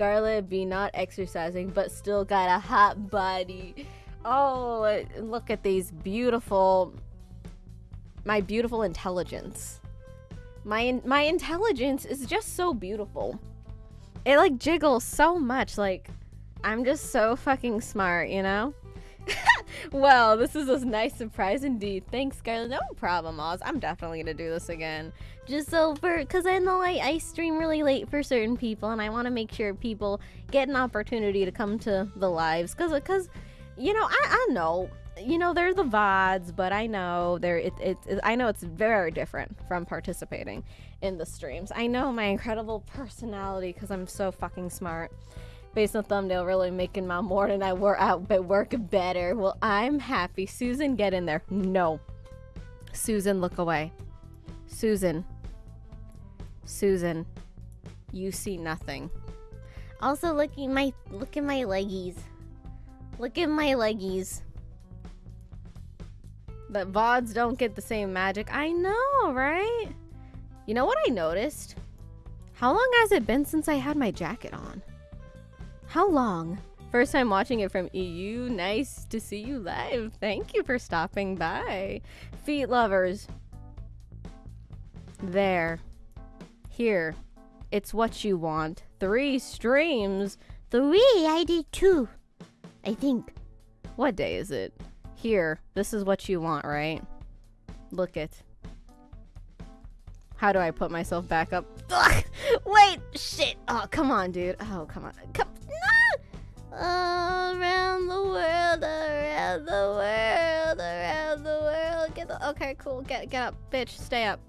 Scarlet be not exercising, but still got a hot body. Oh, look at these beautiful, my beautiful intelligence. My my intelligence is just so beautiful. It like jiggles so much. Like I'm just so fucking smart, you know. well, this is a nice surprise indeed. Thanks, Scarlet. No problem, Oz. I'm definitely gonna do this again. Just so for, because I know I, I stream really late for certain people, and I want to make sure people get an opportunity to come to the lives. Because, because, you know, I, I know, you know, they're the VODs, but I know they're, it, it, it, I know it's very different from participating in the streams. I know my incredible personality because I'm so fucking smart based on thumbnail really making my morning I work out but work better. Well, I'm happy. Susan, get in there. No. Susan, look away. Susan. Susan. You see nothing. Also, look at my look at my leggies. Look at my leggies. But VODs don't get the same magic. I know, right? You know what I noticed? How long has it been since I had my jacket on? How long? First time watching it from EU. Nice to see you live. Thank you for stopping by. Feet lovers. There. Here. It's what you want. Three streams. Three? I did two. I think. What day is it? Here. This is what you want, right? Look it. How do I put myself back up? Ugh, wait, shit. Oh, come on, dude. Oh, come on. Come, Around the world, around the world, around the world. Get the okay, cool. Get get up, bitch. Stay up.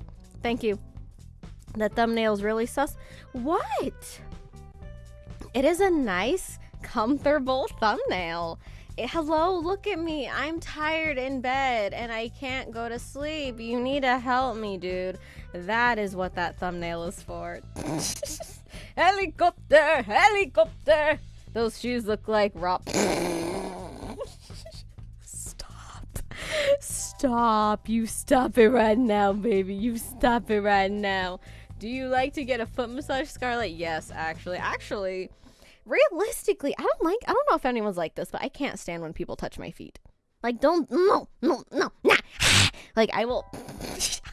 Thank you. That thumbnail's really sus. What? It is a nice, comfortable thumbnail. It, hello, look at me. I'm tired in bed and I can't go to sleep. You need to help me, dude. That is what that thumbnail is for. helicopter, helicopter. Those shoes look like Rob. stop. Stop. You stop it right now, baby. You stop it right now. Do you like to get a foot massage, Scarlet? Yes, actually. Actually, realistically, I don't like, I don't know if anyone's like this, but I can't stand when people touch my feet. Like, don't, no, no, no, nah. like, I will.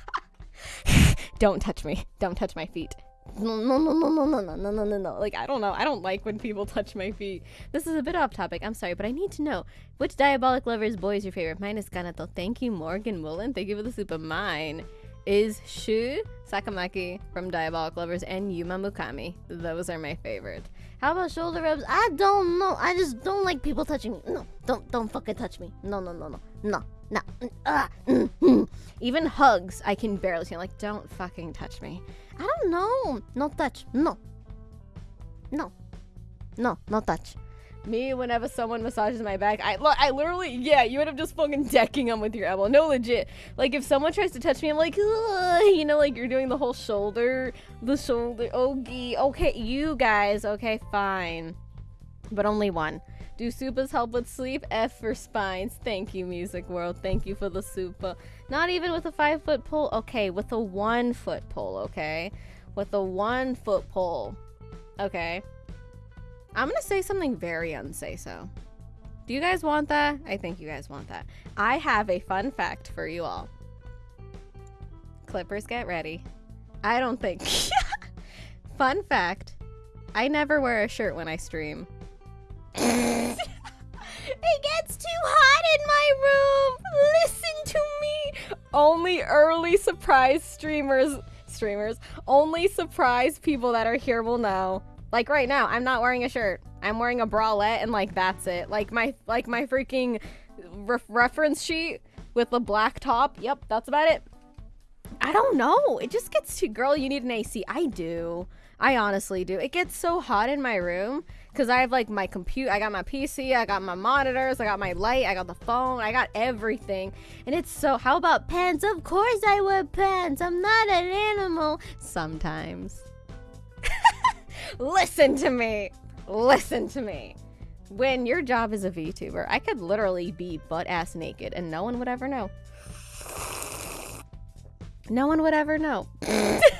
don't touch me. Don't touch my feet no, no, no, no, no, no, no, no, no, no. Like, I don't know. I don't like when people touch my feet. This is a bit off topic. I'm sorry, but I need to know which Diabolik Lovers boy is your favorite. Mine is Kanato. Thank you, Morgan Woolen. Thank you for the super. Mine is Shu Sakamaki from Diabolik Lovers and Yuma Mukami. Those are my favorite. How about shoulder rubs? I don't know. I just don't like people touching me. No, don't don't fucking touch me. No, no, no, no, no, no. Uh, mm, mm. Even hugs, I can barely see. Like, don't fucking touch me. I don't know. No touch. No. No. No, no touch. Me, whenever someone massages my back, I I literally, yeah, you end up just fucking decking them with your elbow. No, legit. Like, if someone tries to touch me, I'm like, you know, like you're doing the whole shoulder, the shoulder. Okay, okay, you guys, okay, fine. But only one. Do supas help with sleep? F for spines. Thank you, Music World. Thank you for the supa. Not even with a five foot pole. Okay, with a one foot pole, okay? With a one foot pole. Okay. I'm gonna say something very unsay so. Do you guys want that? I think you guys want that. I have a fun fact for you all. Clippers, get ready. I don't think. fun fact. I never wear a shirt when I stream. Only early surprise streamers, streamers, only surprise people that are here will know. Like right now, I'm not wearing a shirt. I'm wearing a bralette and like that's it. Like my like my freaking re reference sheet with the black top. Yep, that's about it. I don't know. It just gets too girl, you need an AC. I do. I honestly do. It gets so hot in my room because I have like my computer, I got my PC, I got my monitors, I got my light, I got the phone, I got everything. And it's so, how about pants? Of course I wear pants. I'm not an animal. Sometimes. Listen to me. Listen to me. When your job is a VTuber, I could literally be butt ass naked and no one would ever know. No one would ever know.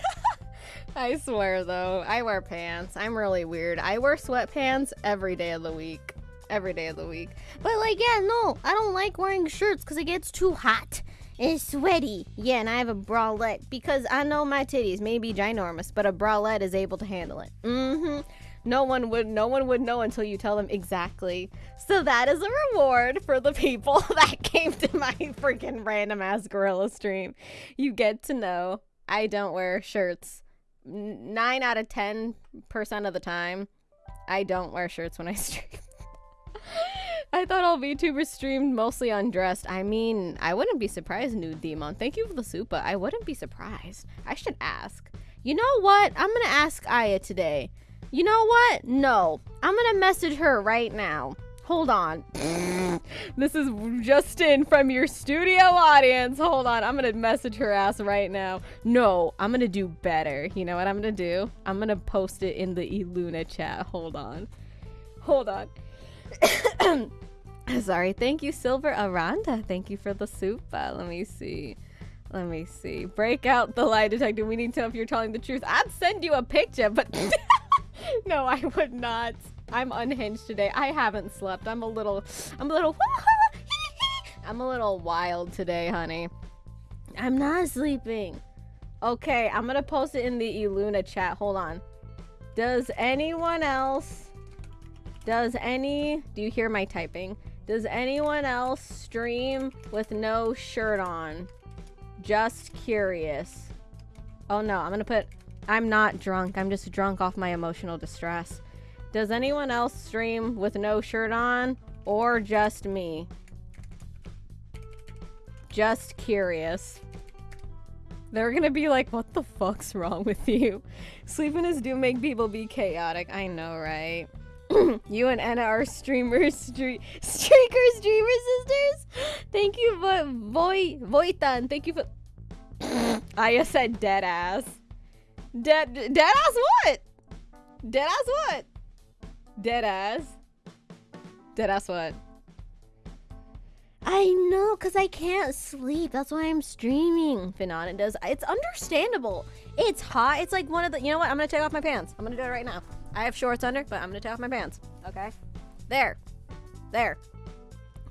I swear though, I wear pants. I'm really weird. I wear sweatpants every day of the week. Every day of the week. But like, yeah, no, I don't like wearing shirts because it gets too hot and sweaty. Yeah, and I have a bralette because I know my titties may be ginormous, but a bralette is able to handle it. Mm-hmm. No one would no one would know until you tell them exactly. So that is a reward for the people that came to my freaking random ass gorilla stream. You get to know I don't wear shirts. Nine out of ten percent of the time, I don't wear shirts when I stream. I thought all VTubers streamed mostly undressed. I mean, I wouldn't be surprised, Nude Demon. Thank you for the super. I wouldn't be surprised. I should ask. You know what? I'm gonna ask Aya today. You know what? No. I'm gonna message her right now. Hold on. this is Justin from your studio audience. Hold on. I'm gonna message her ass right now. No, I'm gonna do better. You know what I'm gonna do? I'm gonna post it in the Eluna chat. Hold on. Hold on. Sorry. Thank you, Silver Aranda. Thank you for the super. Let me see. Let me see. Break out the lie detector. We need to know if you're telling the truth. I'd send you a picture, but no, I would not. I'm unhinged today. I haven't slept. I'm a little, I'm a little, I'm a little wild today, honey. I'm not sleeping. Okay, I'm gonna post it in the Eluna chat. Hold on. Does anyone else, does any, do you hear my typing? Does anyone else stream with no shirt on? Just curious. Oh no, I'm gonna put I'm not drunk. I'm just drunk off my emotional distress. Does anyone else stream with no shirt on? Or just me? Just curious. They're gonna be like, what the fuck's wrong with you? Sleepiness do make people be chaotic. I know, right? you and Anna are streamers, stre streaker streamer sisters. Thank you, but Voy Voitan. Thank you for. I just said dead ass. Dead dead ass what? Dead ass what? Dead ass. Dead ass what? I know, because I can't sleep. That's why I'm streaming. Finana does. It's understandable. It's hot. It's like one of the. You know what? I'm gonna take off my pants. I'm gonna do it right now. I have shorts under, but I'm gonna take off my pants. Okay. There. There.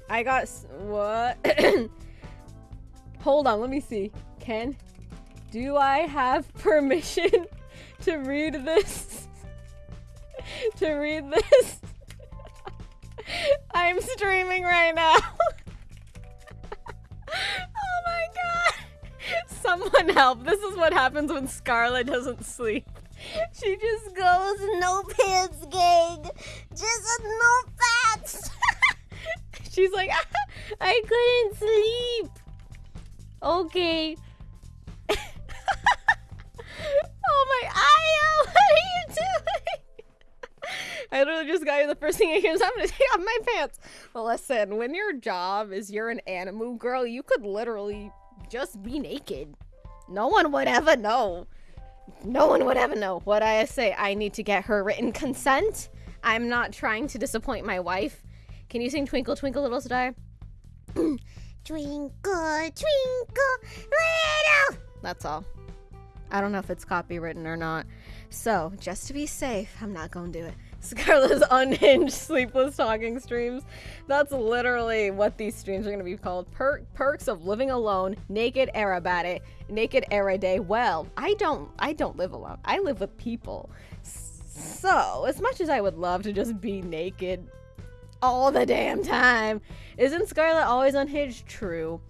I got what? Hold on. Let me see. Ken, do I have permission to read this? to read this? I'm streaming right now. oh my god. Someone help. This is what happens when Scarlet doesn't sleep. She just goes, no pants, gang. Just no pants. She's like, ah, I couldn't sleep. Okay. First thing I hear is I'm gonna take off my pants. Well, listen, when your job is you're an animu girl, you could literally just be naked. No one would ever know. No one would ever know. What I say, I need to get her written consent. I'm not trying to disappoint my wife. Can you sing Twinkle Twinkle Little Star? Twinkle, twinkle, little. That's all. I don't know if it's copywritten or not. So, just to be safe, I'm not to do it. Scarlett's unhinged sleepless talking streams. That's literally what these streams are going to be called. Per- perks of living alone, naked aerobatic, naked air day. Well, I don't I don't live alone. I live with people. So, as much as I would love to just be naked all the damn time, isn't Scarlet always unhinged? True.